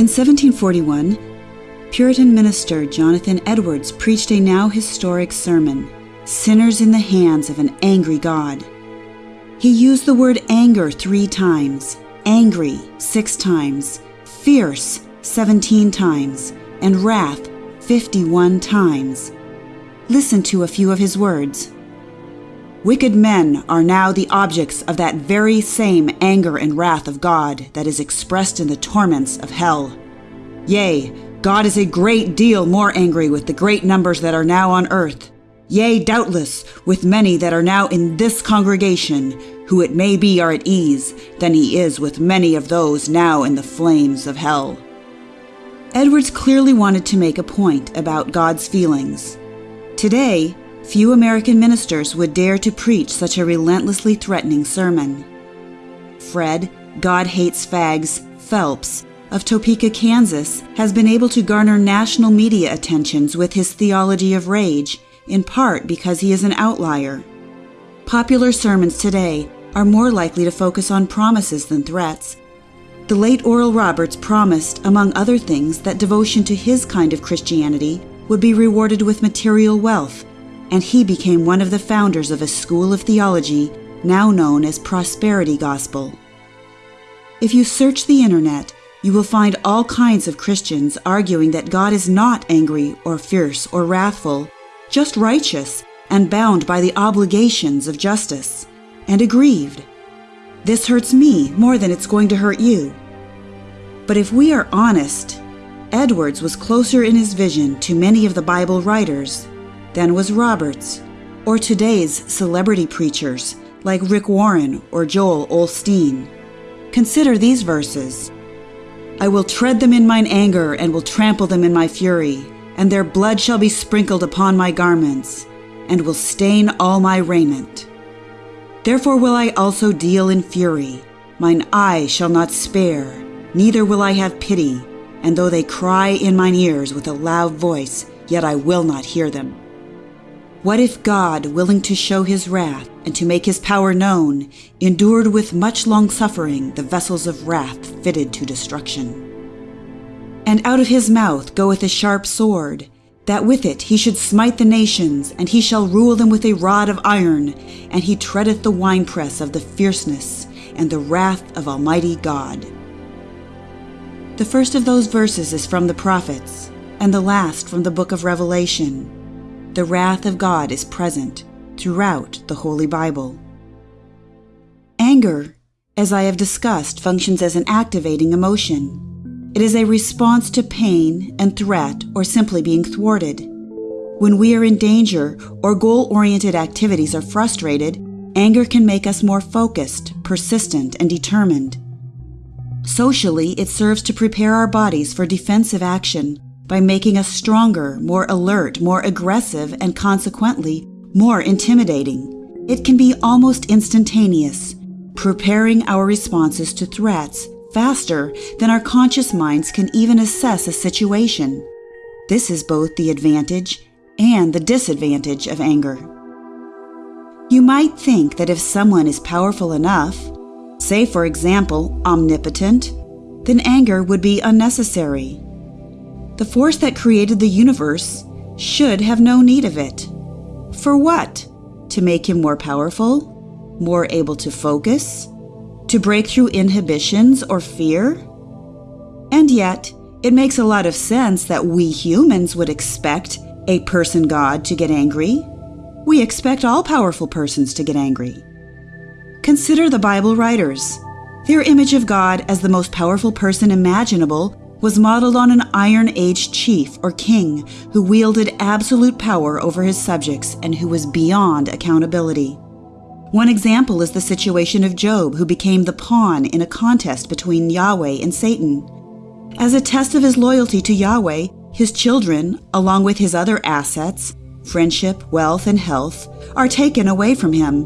In 1741, Puritan minister Jonathan Edwards preached a now historic sermon, Sinners in the Hands of an Angry God. He used the word anger three times, angry six times, fierce 17 times, and wrath 51 times. Listen to a few of his words. Wicked men are now the objects of that very same anger and wrath of God that is expressed in the torments of hell. Yea, God is a great deal more angry with the great numbers that are now on earth. Yea, doubtless, with many that are now in this congregation, who it may be are at ease, than he is with many of those now in the flames of hell. Edwards clearly wanted to make a point about God's feelings. Today, Few American ministers would dare to preach such a relentlessly threatening sermon. Fred, God Hates Fags, Phelps, of Topeka, Kansas, has been able to garner national media attentions with his theology of rage, in part because he is an outlier. Popular sermons today are more likely to focus on promises than threats. The late Oral Roberts promised, among other things, that devotion to his kind of Christianity would be rewarded with material wealth and he became one of the founders of a school of theology now known as Prosperity Gospel. If you search the internet, you will find all kinds of Christians arguing that God is not angry or fierce or wrathful, just righteous and bound by the obligations of justice, and aggrieved. This hurts me more than it's going to hurt you. But if we are honest, Edwards was closer in his vision to many of the Bible writers than was Roberts, or today's celebrity preachers like Rick Warren or Joel Osteen. Consider these verses I will tread them in mine anger and will trample them in my fury, and their blood shall be sprinkled upon my garments, and will stain all my raiment. Therefore will I also deal in fury, mine eye shall not spare, neither will I have pity, and though they cry in mine ears with a loud voice, yet I will not hear them. What if God, willing to show his wrath and to make his power known, endured with much long suffering the vessels of wrath fitted to destruction? And out of his mouth goeth a sharp sword, that with it he should smite the nations, and he shall rule them with a rod of iron, and he treadeth the winepress of the fierceness and the wrath of Almighty God. The first of those verses is from the prophets, and the last from the book of Revelation the wrath of God is present throughout the Holy Bible. Anger, as I have discussed, functions as an activating emotion. It is a response to pain and threat or simply being thwarted. When we are in danger or goal oriented activities are frustrated, anger can make us more focused, persistent, and determined. Socially, it serves to prepare our bodies for defensive action by making us stronger, more alert, more aggressive, and consequently, more intimidating. It can be almost instantaneous, preparing our responses to threats faster than our conscious minds can even assess a situation. This is both the advantage and the disadvantage of anger. You might think that if someone is powerful enough, say for example, omnipotent, then anger would be unnecessary. The force that created the universe should have no need of it. For what? To make him more powerful? More able to focus? To break through inhibitions or fear? And yet, it makes a lot of sense that we humans would expect a person God to get angry. We expect all powerful persons to get angry. Consider the Bible writers. Their image of God as the most powerful person imaginable was modeled on an Iron Age chief or king who wielded absolute power over his subjects and who was beyond accountability. One example is the situation of Job, who became the pawn in a contest between Yahweh and Satan. As a test of his loyalty to Yahweh, his children, along with his other assets, friendship, wealth, and health, are taken away from him.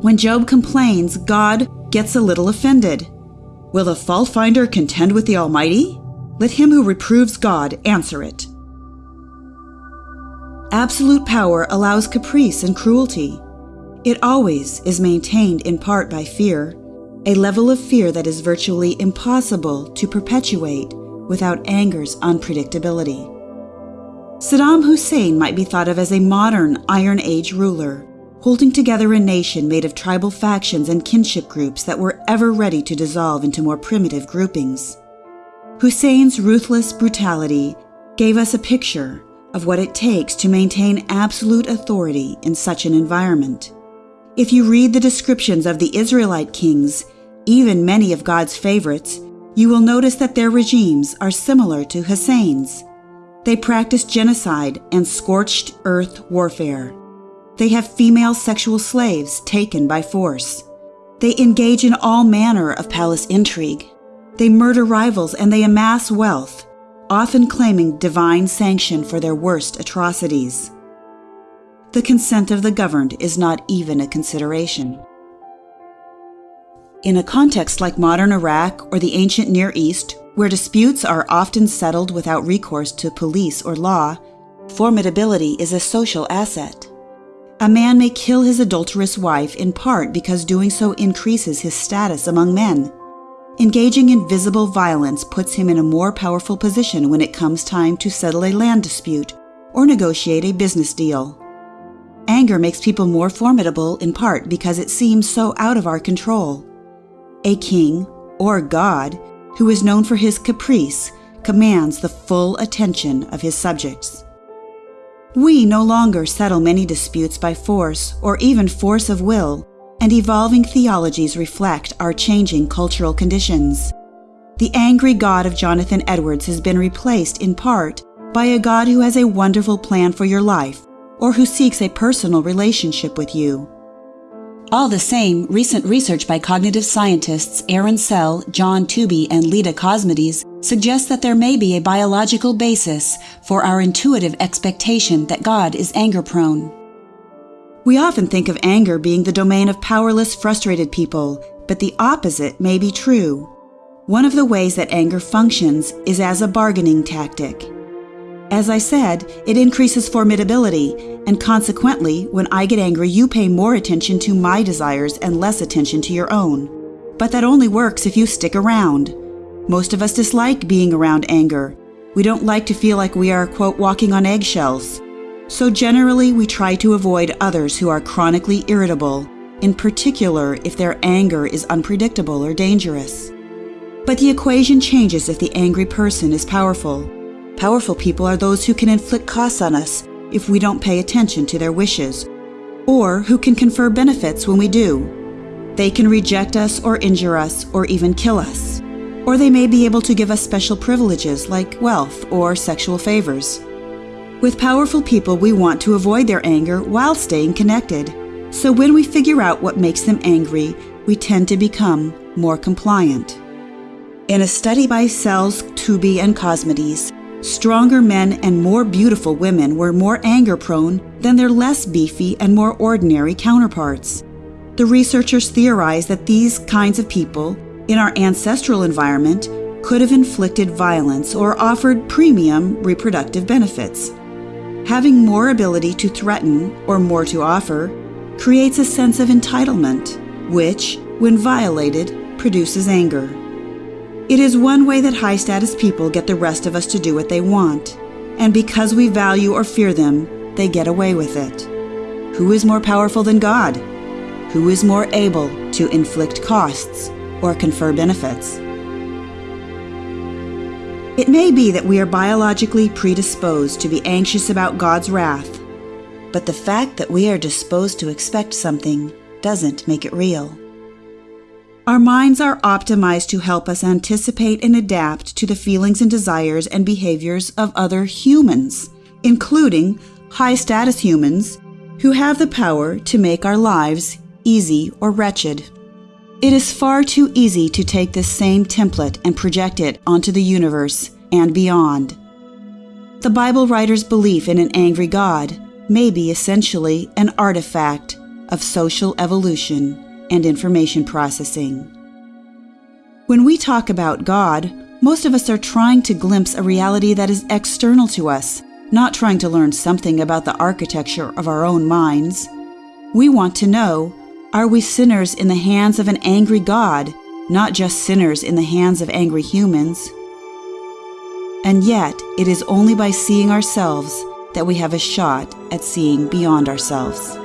When Job complains, God gets a little offended. Will the fault finder contend with the Almighty? Let him who reproves God answer it. Absolute power allows caprice and cruelty. It always is maintained in part by fear, a level of fear that is virtually impossible to perpetuate without anger's unpredictability. Saddam Hussein might be thought of as a modern Iron Age ruler, holding together a nation made of tribal factions and kinship groups that were ever ready to dissolve into more primitive groupings. Hussein's ruthless brutality gave us a picture of what it takes to maintain absolute authority in such an environment. If you read the descriptions of the Israelite kings, even many of God's favorites, you will notice that their regimes are similar to Hussein's. They practice genocide and scorched earth warfare. They have female sexual slaves taken by force. They engage in all manner of palace intrigue. They murder rivals and they amass wealth, often claiming divine sanction for their worst atrocities. The consent of the governed is not even a consideration. In a context like modern Iraq or the ancient Near East, where disputes are often settled without recourse to police or law, formidability is a social asset. A man may kill his adulterous wife in part because doing so increases his status among men. Engaging in visible violence puts him in a more powerful position when it comes time to settle a land dispute or negotiate a business deal. Anger makes people more formidable in part because it seems so out of our control. A king, or God, who is known for his caprice, commands the full attention of his subjects. We no longer settle many disputes by force or even force of will, and evolving theologies reflect our changing cultural conditions. The angry God of Jonathan Edwards has been replaced in part by a God who has a wonderful plan for your life or who seeks a personal relationship with you. All the same, recent research by cognitive scientists Aaron Sell, John Tooby, and Leda Cosmides suggests that there may be a biological basis for our intuitive expectation that God is anger prone. We often think of anger being the domain of powerless, frustrated people, but the opposite may be true. One of the ways that anger functions is as a bargaining tactic. As I said, it increases formidability, and consequently, when I get angry, you pay more attention to my desires and less attention to your own. But that only works if you stick around. Most of us dislike being around anger. We don't like to feel like we are, quote, walking on eggshells. So generally, we try to avoid others who are chronically irritable, in particular if their anger is unpredictable or dangerous. But the equation changes if the angry person is powerful. Powerful people are those who can inflict costs on us if we don't pay attention to their wishes, or who can confer benefits when we do. They can reject us or injure us or even kill us. Or they may be able to give us special privileges like wealth or sexual favors. With powerful people, we want to avoid their anger while staying connected. So when we figure out what makes them angry, we tend to become more compliant. In a study by Sells, Tooby, and Cosmides, Stronger men and more beautiful women were more anger prone than their less beefy and more ordinary counterparts. The researchers theorized that these kinds of people, in our ancestral environment, could have inflicted violence or offered premium reproductive benefits. Having more ability to threaten or more to offer creates a sense of entitlement, which, when violated, produces anger. It is one way that high status people get the rest of us to do what they want, and because we value or fear them, they get away with it. Who is more powerful than God? Who is more able to inflict costs or confer benefits? It may be that we are biologically predisposed to be anxious about God's wrath, but the fact that we are disposed to expect something doesn't make it real. Our minds are optimized to help us anticipate and adapt to the feelings and desires and behaviors of other humans, including high status humans who have the power to make our lives easy or wretched. It is far too easy to take this same template and project it onto the universe and beyond. The Bible writer's belief in an angry God may be essentially an artifact of social evolution and information processing. When we talk about God, most of us are trying to glimpse a reality that is external to us, not trying to learn something about the architecture of our own minds. We want to know are we sinners in the hands of an angry God, not just sinners in the hands of angry humans? And yet, it is only by seeing ourselves that we have a shot at seeing beyond ourselves.